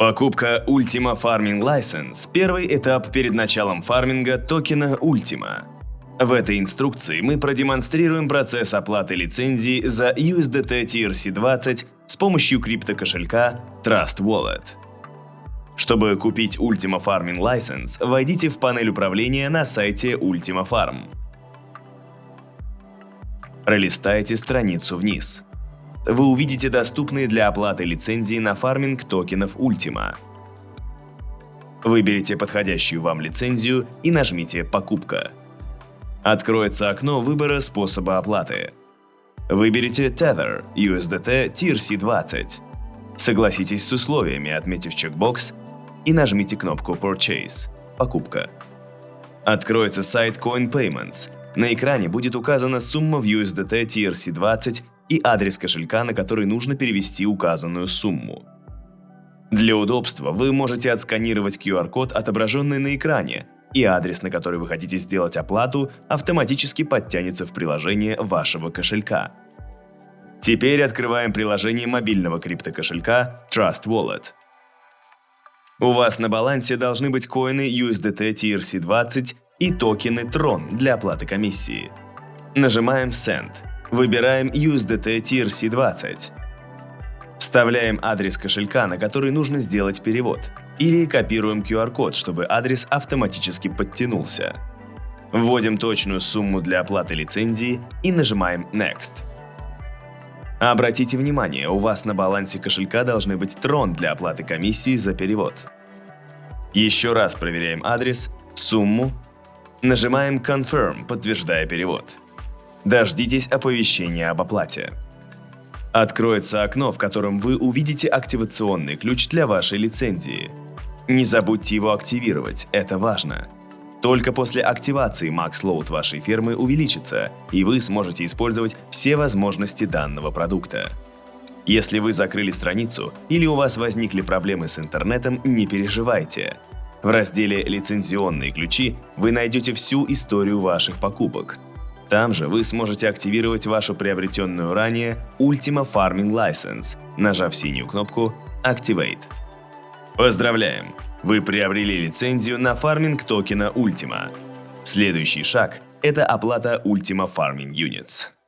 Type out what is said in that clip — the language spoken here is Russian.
Покупка Ultima Farming License – первый этап перед началом фарминга токена Ultima. В этой инструкции мы продемонстрируем процесс оплаты лицензии за USDT TRC20 с помощью криптокошелька Trust Wallet. Чтобы купить Ultima Farming License, войдите в панель управления на сайте Ultima Farm. Пролистайте страницу вниз вы увидите доступные для оплаты лицензии на фарминг токенов Ultima. Выберите подходящую вам лицензию и нажмите «Покупка». Откроется окно выбора способа оплаты. Выберите Tether USDT TRC20. Согласитесь с условиями, отметив чекбокс, и нажмите кнопку Purchase – «Покупка». Откроется сайт Coin Payments. На экране будет указана сумма в USDT TRC20 и адрес кошелька, на который нужно перевести указанную сумму. Для удобства вы можете отсканировать QR-код, отображенный на экране, и адрес, на который вы хотите сделать оплату, автоматически подтянется в приложение вашего кошелька. Теперь открываем приложение мобильного криптокошелька Trust Wallet. У вас на балансе должны быть коины USDT TRC20 и токены Tron для оплаты комиссии. Нажимаем Send. Выбираем USDT TRC20. Вставляем адрес кошелька, на который нужно сделать перевод. Или копируем QR-код, чтобы адрес автоматически подтянулся. Вводим точную сумму для оплаты лицензии и нажимаем Next. Обратите внимание, у вас на балансе кошелька должны быть трон для оплаты комиссии за перевод. Еще раз проверяем адрес, сумму, нажимаем Confirm, подтверждая перевод. Дождитесь оповещения об оплате. Откроется окно, в котором вы увидите активационный ключ для вашей лицензии. Не забудьте его активировать, это важно. Только после активации Load вашей фермы увеличится, и вы сможете использовать все возможности данного продукта. Если вы закрыли страницу или у вас возникли проблемы с интернетом, не переживайте. В разделе «Лицензионные ключи» вы найдете всю историю ваших покупок – там же вы сможете активировать вашу приобретенную ранее Ultima Farming License, нажав синюю кнопку Activate. Поздравляем! Вы приобрели лицензию на фарминг токена Ultima. Следующий шаг – это оплата Ultima Farming Units.